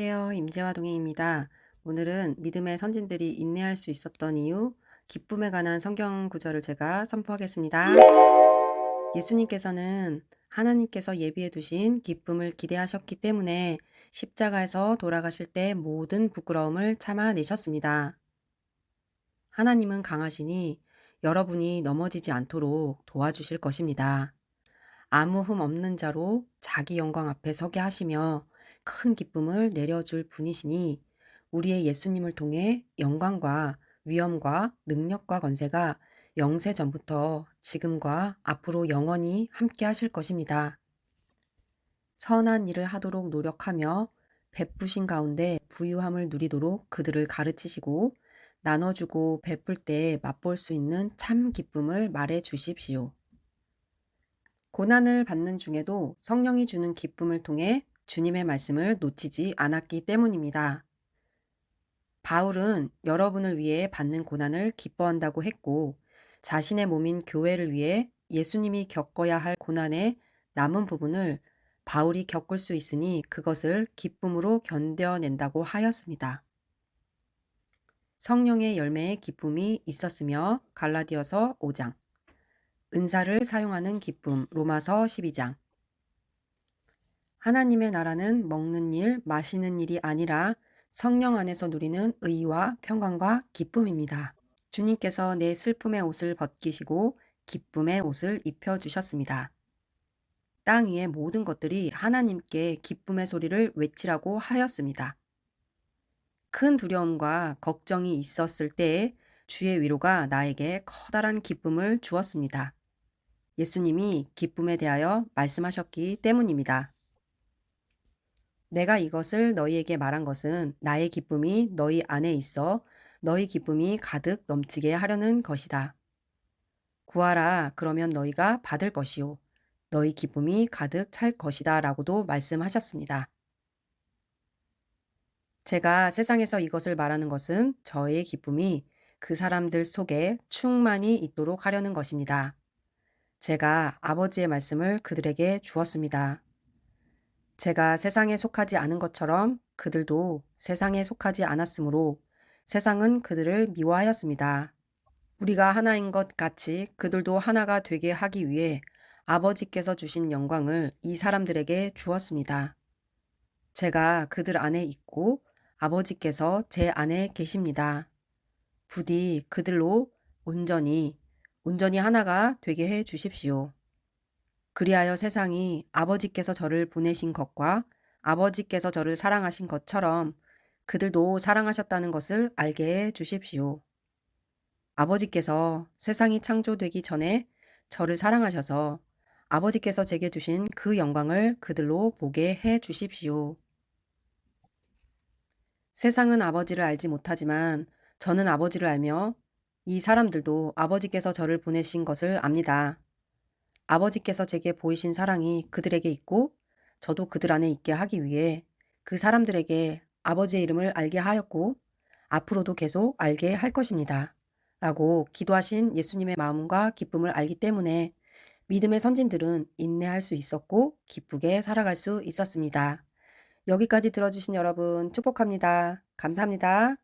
안녕하세요. 임재화 동행입니다. 오늘은 믿음의 선진들이 인내할 수 있었던 이유, 기쁨에 관한 성경 구절을 제가 선포하겠습니다. 예수님께서는 하나님께서 예비해 두신 기쁨을 기대하셨기 때문에 십자가에서 돌아가실 때 모든 부끄러움을 참아내셨습니다. 하나님은 강하시니 여러분이 넘어지지 않도록 도와주실 것입니다. 아무 흠 없는 자로 자기 영광 앞에 서게 하시며 큰 기쁨을 내려줄 분이시니 우리의 예수님을 통해 영광과 위엄과 능력과 건세가 영세 전부터 지금과 앞으로 영원히 함께 하실 것입니다. 선한 일을 하도록 노력하며 베푸신 가운데 부유함을 누리도록 그들을 가르치시고 나눠주고 베풀 때 맛볼 수 있는 참 기쁨을 말해 주십시오. 고난을 받는 중에도 성령이 주는 기쁨을 통해 주님의 말씀을 놓치지 않았기 때문입니다. 바울은 여러분을 위해 받는 고난을 기뻐한다고 했고 자신의 몸인 교회를 위해 예수님이 겪어야 할 고난의 남은 부분을 바울이 겪을 수 있으니 그것을 기쁨으로 견뎌낸다고 하였습니다. 성령의 열매의 기쁨이 있었으며 갈라디어서 5장 은사를 사용하는 기쁨 로마서 12장 하나님의 나라는 먹는 일, 마시는 일이 아니라 성령 안에서 누리는 의와 평강과 기쁨입니다. 주님께서 내 슬픔의 옷을 벗기시고 기쁨의 옷을 입혀주셨습니다. 땅 위의 모든 것들이 하나님께 기쁨의 소리를 외치라고 하였습니다. 큰 두려움과 걱정이 있었을 때에 주의 위로가 나에게 커다란 기쁨을 주었습니다. 예수님이 기쁨에 대하여 말씀하셨기 때문입니다. 내가 이것을 너희에게 말한 것은 나의 기쁨이 너희 안에 있어 너희 기쁨이 가득 넘치게 하려는 것이다. 구하라 그러면 너희가 받을 것이요 너희 기쁨이 가득 찰 것이다 라고도 말씀하셨습니다. 제가 세상에서 이것을 말하는 것은 저의 기쁨이 그 사람들 속에 충만히 있도록 하려는 것입니다. 제가 아버지의 말씀을 그들에게 주었습니다. 제가 세상에 속하지 않은 것처럼 그들도 세상에 속하지 않았으므로 세상은 그들을 미워하였습니다. 우리가 하나인 것 같이 그들도 하나가 되게 하기 위해 아버지께서 주신 영광을 이 사람들에게 주었습니다. 제가 그들 안에 있고 아버지께서 제 안에 계십니다. 부디 그들로 온전히 온전히 하나가 되게 해 주십시오. 그리하여 세상이 아버지께서 저를 보내신 것과 아버지께서 저를 사랑하신 것처럼 그들도 사랑하셨다는 것을 알게 해 주십시오. 아버지께서 세상이 창조되기 전에 저를 사랑하셔서 아버지께서 제게 주신 그 영광을 그들로 보게 해 주십시오. 세상은 아버지를 알지 못하지만 저는 아버지를 알며 이 사람들도 아버지께서 저를 보내신 것을 압니다. 아버지께서 제게 보이신 사랑이 그들에게 있고 저도 그들 안에 있게 하기 위해 그 사람들에게 아버지의 이름을 알게 하였고 앞으로도 계속 알게 할 것입니다. 라고 기도하신 예수님의 마음과 기쁨을 알기 때문에 믿음의 선진들은 인내할 수 있었고 기쁘게 살아갈 수 있었습니다. 여기까지 들어주신 여러분 축복합니다. 감사합니다.